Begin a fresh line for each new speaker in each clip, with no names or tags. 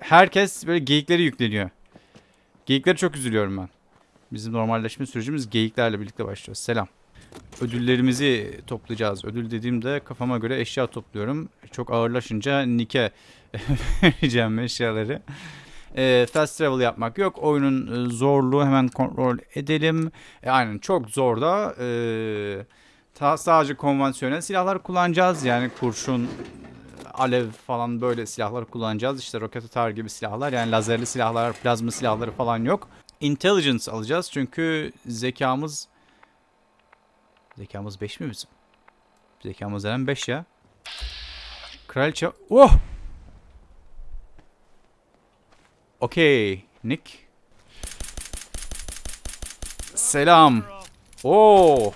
herkes böyle geyikleri yükleniyor. Geyiklere çok üzülüyorum ben. Bizim normalleşme sürecimiz geyiklerle birlikte başlıyor. Selam. Ödüllerimizi toplayacağız. Ödül dediğimde kafama göre eşya topluyorum. Çok ağırlaşınca Nick'e vereceğim eşyaları. Ee, fast travel yapmak yok. Oyunun e, zorluğu hemen kontrol edelim. E, aynen çok zor da e, ta, sadece konvansiyonel silahlar kullanacağız. Yani kurşun, alev falan böyle silahlar kullanacağız. İşte roket atar gibi silahlar. Yani lazerli silahlar, plazma silahları falan yok. Intelligence alacağız çünkü zekamız zekamız 5 mi bizim? Zekamız neden 5 ya? Kraliçe... Oh! Okey. Nick. Selam. Oo.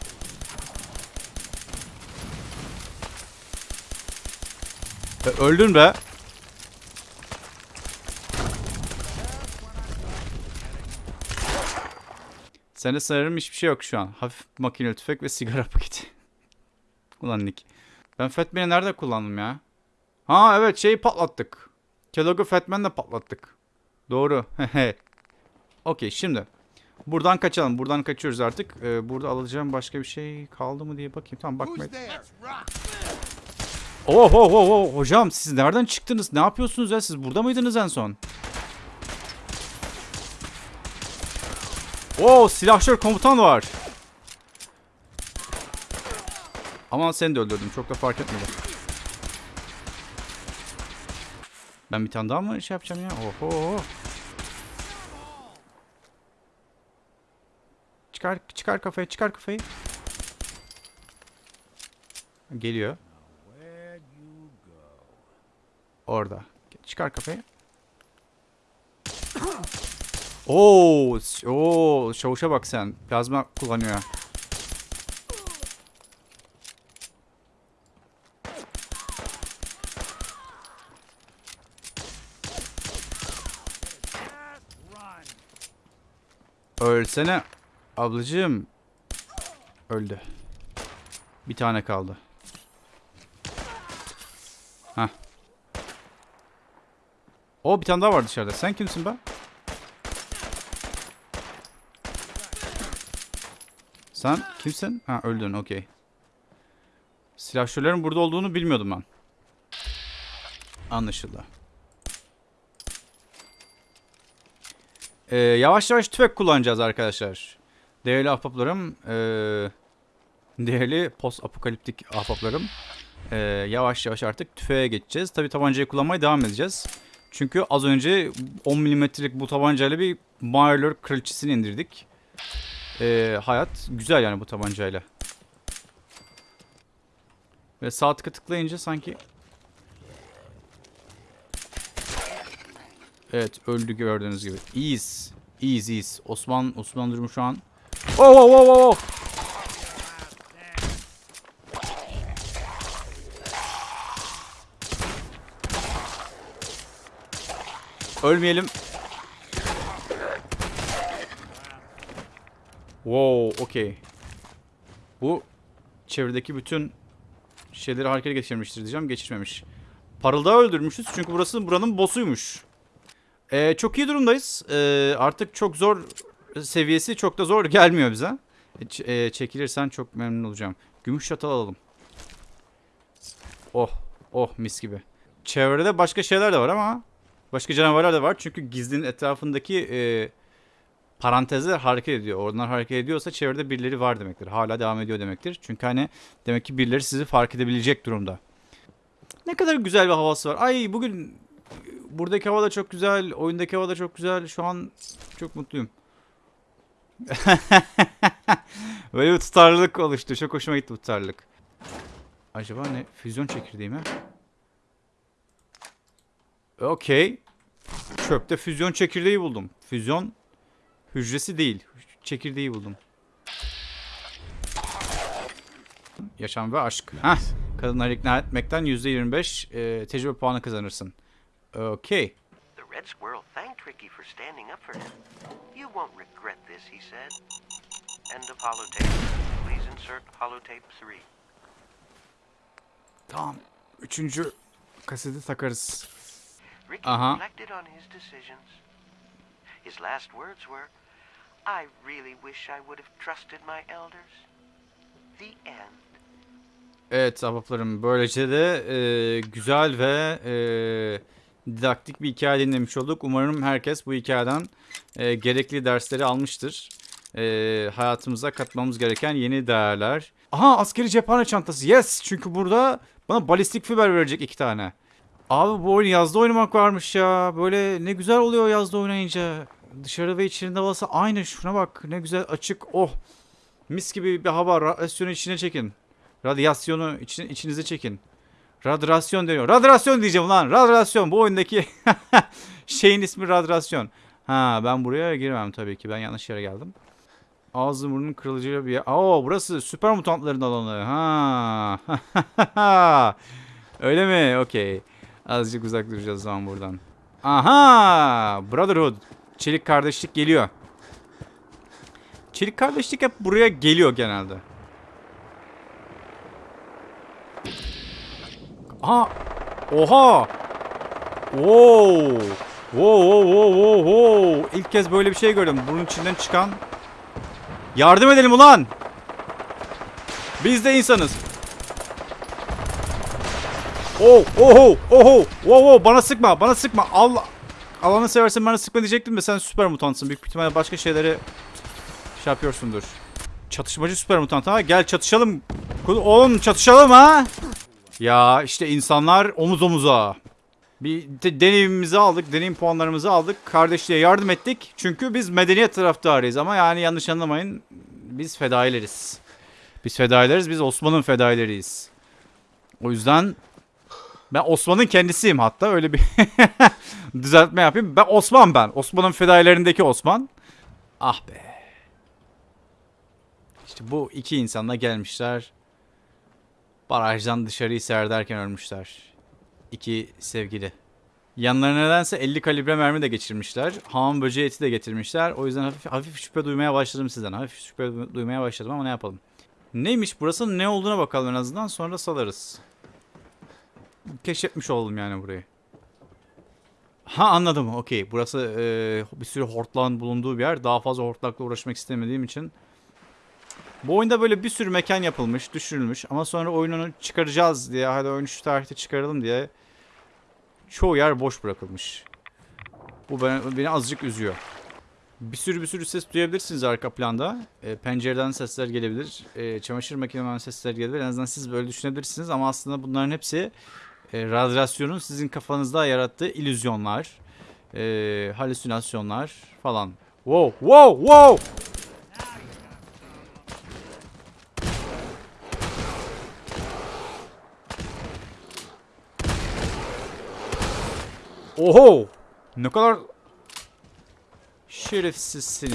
E, öldün be. Sende sanırım hiçbir şey yok şu an. Hafif makineli tüfek ve sigara paketi. Ulan Nick. Ben Fatman'i nerede kullandım ya? Ha evet şeyi patlattık. Kellogg'u Fatman'le patlattık. Doğru. Okey şimdi. Buradan kaçalım. Buradan kaçıyoruz artık. Ee, burada alacağım başka bir şey kaldı mı diye bakayım. Tamam bakmayın. Oh oh oh oh hocam siz nereden çıktınız? Ne yapıyorsunuz ya? Siz burada mıydınız en son? Oo silahşör komutan var. Aman seni de öldürdüm. Çok da fark etmedi. Ben bir tane daha mı şey yapacağım ya? Oho. Çıkar çıkar kafayı, çıkar kafayı. Geliyor. Orada. Çıkar kafayı. Oo, oo, çavuşa bak sen. Plazma kullanıyor. Ölsene. Ablacığım. Öldü. Bir tane kaldı. Hah. O bir tane daha var dışarıda. Sen kimsin be? Sen kimsin? Ha öldün okey. Silahşörlerin burada olduğunu bilmiyordum ben. Anlaşıldı. Ee, yavaş yavaş tüfek kullanacağız arkadaşlar. Değerli ahbaplarım. ee, değerli post apokaliptik ahbaplarım. Ee, yavaş yavaş artık tüfeğe geçeceğiz. Tabi tabancayı kullanmaya devam edeceğiz. Çünkü az önce 10 milimetrelik bu tabancayla bir Marler kraliçesini indirdik. Ee, hayat güzel yani bu tabancayla. Ve sağ tıka tıklayınca sanki... Evet öldü gördüğünüz gibi. İyiyiz. İyiyiz iyiyiz. Osman, Osman durumu şu an... Oh oh oh oh! Ölmeyelim. Wow, okey. Bu çevredeki bütün şeyleri harekete geçirmiştir diyeceğim. Geçirmemiş. Parıldağı öldürmüşüz çünkü burası buranın boss'uymuş. Ee, çok iyi durumdayız. Ee, artık çok zor seviyesi çok da zor gelmiyor bize. E, e, çekilirsen çok memnun olacağım. Gümüş çatal alalım. Oh, oh mis gibi. Çevrede başka şeyler de var ama başka canavarlar da var. Çünkü gizlinin etrafındaki e, parantezler hareket ediyor. Oradan hareket ediyorsa çevrede birileri var demektir. Hala devam ediyor demektir. Çünkü hani demek ki birileri sizi fark edebilecek durumda. Ne kadar güzel bir havası var. Ay bugün buradaki hava da çok güzel. Oyundaki hava da çok güzel. Şu an çok mutluyum. Böyle bir tutarlılık oluştu. Çok hoşuma gitti bu tutarlılık. Acaba ne? Füzyon çekirdeği mi? Okey. Çöpte füzyon çekirdeği buldum. Füzyon hücresi değil. Çekirdeği buldum. Yaşam ve aşk. Heh. Kadınları ikna etmekten %25 e, tecrübe puanı kazanırsın. Okey.
The red squirrel thanked Tricky for standing up for him. You won't regret this, he said. End of holotape. Please insert holotape 3.
Tamam. Üçüncü kaseti takarız.
Ricky
Uh-huh.
reflected on his decisions. His last words were, I really wish I would have trusted my elders. The end.
Evet ahbaplarım böylece de e, güzel ve e, didaktik bir hikaye dinlemiş olduk. Umarım herkes bu hikayeden e, gerekli dersleri almıştır. E, hayatımıza katmamız gereken yeni değerler. Aha askeri cephane çantası yes çünkü burada bana balistik fiber verecek iki tane. Abi bu oyun yazda oynamak varmış ya. Böyle ne güzel oluyor yazda oynayınca. Dışarı ve içerinde havası aynı. Şuna bak ne güzel açık. Oh. Mis gibi bir hava. Radyasyonu içine çekin. Radyasyonu için, içinize çekin. Radyasyon deniyor. Radyasyon diyeceğim lan. Radyasyon. Bu oyundaki şeyin ismi radyasyon. Ha ben buraya girmem tabii ki. Ben yanlış yere geldim. Ağzı burnun kırılıcı bir yer. Oo burası süper mutantların alanı. Ha. Öyle mi? Okey. Azıcık uzak duracağız zaman buradan. Aha! Brotherhood. Çelik kardeşlik geliyor. Çelik kardeşlik hep buraya geliyor genelde. Aha! Oha! Wow wow wow wow wow! İlk kez böyle bir şey gördüm. Bunun içinden çıkan... Yardım edelim ulan! Biz de insanız. Oh, oho, oho, wow, wow, bana sıkma, bana sıkma. Allah, Allah'ını seversen bana sıkma diyecektim de sen süper mutantsın. Büyük ihtimalle başka şeyleri şey yapıyorsundur. Çatışmacı süper mutant ha. Gel çatışalım. Oğlum çatışalım ha. Ya işte insanlar omuz omuza. Bir de deneyimimizi aldık, deneyim puanlarımızı aldık. Kardeşliğe yardım ettik. Çünkü biz medeniyet taraftarıyız ama yani yanlış anlamayın. Biz fedaileriz. Biz fedaileriz, biz Osman'ın fedaileriyiz. O yüzden ben Osman'ın kendisiyim hatta öyle bir düzeltme yapayım. Ben Osman ben. Osman'ın fedailerindeki Osman. Ah be. İşte bu iki insanla gelmişler. Barajdan dışarıyı seyrederken ölmüşler. İki sevgili. Yanlarına nedense 50 kalibre mermi de geçirmişler. Hamam böceği eti de getirmişler. O yüzden hafif, hafif şüphe duymaya başladım sizden. Hafif şüphe du- duymaya başladım ama ne yapalım. Neymiş burası ne olduğuna bakalım en azından sonra salarız. Keşfetmiş oldum yani burayı. Ha anladım okey. Burası e, bir sürü hortlağın bulunduğu bir yer. Daha fazla hortlakla uğraşmak istemediğim için. Bu oyunda böyle bir sürü mekan yapılmış, düşürülmüş. Ama sonra oyununu çıkaracağız diye, hadi oyunu şu tarihte çıkaralım diye çoğu yer boş bırakılmış. Bu beni, beni azıcık üzüyor. Bir sürü bir sürü ses duyabilirsiniz arka planda. E, pencereden sesler gelebilir. E, çamaşır makinesinden sesler gelebilir. En azından siz böyle düşünebilirsiniz ama aslında bunların hepsi e, radyasyonun sizin kafanızda yarattığı illüzyonlar, e, halüsinasyonlar falan. Wow, wow, wow! Oho! Ne kadar şerefsiz seni.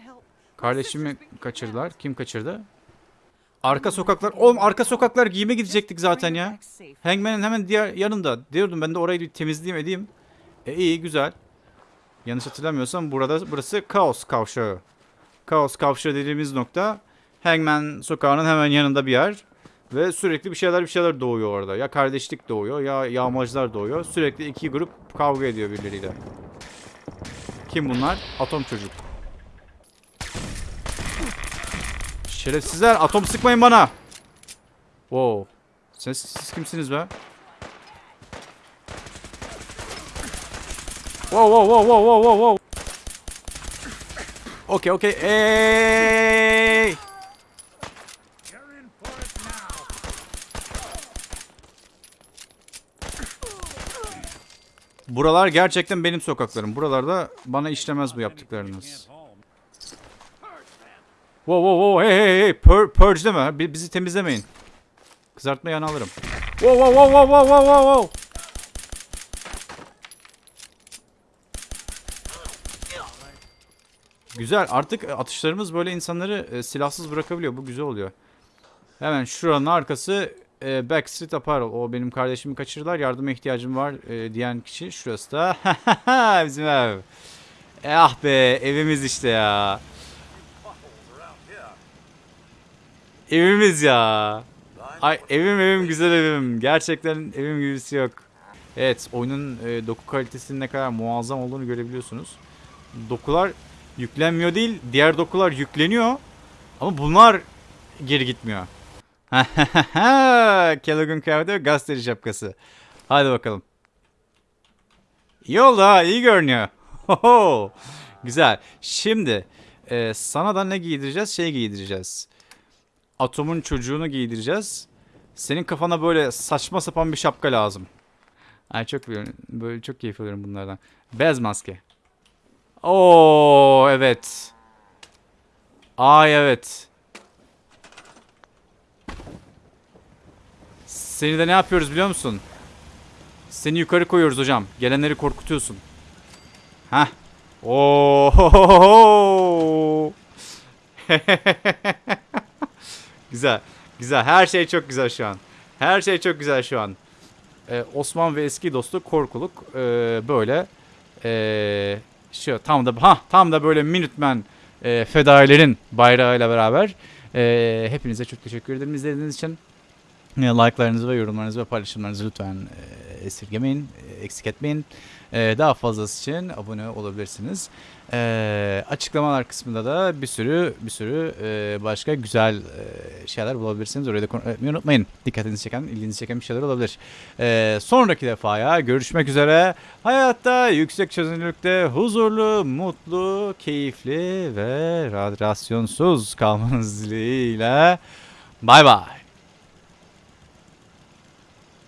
Help.
Kardeşimi kaçırdılar. Kim kaçırdı? Arka sokaklar. Oğlum arka sokaklar giyime gidecektik zaten ya. Hangman'ın hemen diğer yanında. Diyordum ben de orayı bir temizleyeyim edeyim. E iyi güzel. Yanlış hatırlamıyorsam burada burası Kaos Kavşağı. Kaos Kavşağı dediğimiz nokta Hangman sokağının hemen yanında bir yer. Ve sürekli bir şeyler bir şeyler doğuyor orada. Ya kardeşlik doğuyor ya yağmacılar doğuyor. Sürekli iki grup kavga ediyor birbirleriyle. Kim bunlar? Atom çocuk. Şerefsizler atom sıkmayın bana. Wow. Siz, siz kimsiniz be? Wow wow wow wow wow wow wow. Okay okay. Hey! Buralar gerçekten benim sokaklarım. Buralarda bana işlemez bu yaptıklarınız. Wow wow wow hey hey hey Pur purge deme. Bi- Bizi temizlemeyin. Kızartma yanı alırım. Wow wow wow wow wow wow wow. Güzel. Artık atışlarımız böyle insanları e, silahsız bırakabiliyor. Bu güzel oluyor. Hemen şuranın arkası e, Backstreet Apparel. O benim kardeşimi kaçırdılar. Yardıma ihtiyacım var e, diyen kişi. Şurası da bizim ev. E, ah be evimiz işte ya. Evimiz ya. Ay evim evim güzel evim. Gerçekten evim gibisi yok. Evet oyunun e, doku kalitesinin ne kadar muazzam olduğunu görebiliyorsunuz. Dokular yüklenmiyor değil diğer dokular yükleniyor. Ama bunlar geri gitmiyor. Kellogg'un kıyafeti ve gazeteci şapkası. Hadi bakalım. İyi oldu ha iyi görünüyor. Hoho. Güzel. Şimdi e, sana da ne giydireceğiz? Şey giydireceğiz. Atom'un çocuğunu giydireceğiz. Senin kafana böyle saçma sapan bir şapka lazım. Ay çok böyle, çok keyif alıyorum bunlardan. Beyaz maske. Oo evet. Ay evet. Seni de ne yapıyoruz biliyor musun? Seni yukarı koyuyoruz hocam. Gelenleri korkutuyorsun. Hah. Oo. güzel. Güzel. Her şey çok güzel şu an. Her şey çok güzel şu an. Ee, Osman ve eski dostu Korkuluk ee, böyle ee, şu tam da ha tam da böyle Minutemen ee, fedailerin bayrağıyla beraber ee, hepinize çok teşekkür ederim izlediğiniz için. E, Like'larınızı ve yorumlarınızı ve paylaşımlarınızı lütfen e, esirgemeyin, e, eksik etmeyin. E, daha fazlası için abone olabilirsiniz. E, açıklamalar kısmında da bir sürü bir sürü e, başka güzel e, şeyler bulabilirsiniz. Orayı da kon- etmeyi unutmayın. Dikkatinizi çeken, ilginizi çeken bir şeyler olabilir. E, sonraki defaya görüşmek üzere. Hayatta yüksek çözünürlükte huzurlu, mutlu, keyifli ve radyasyonsuz kalmanız dileğiyle. Bay bay.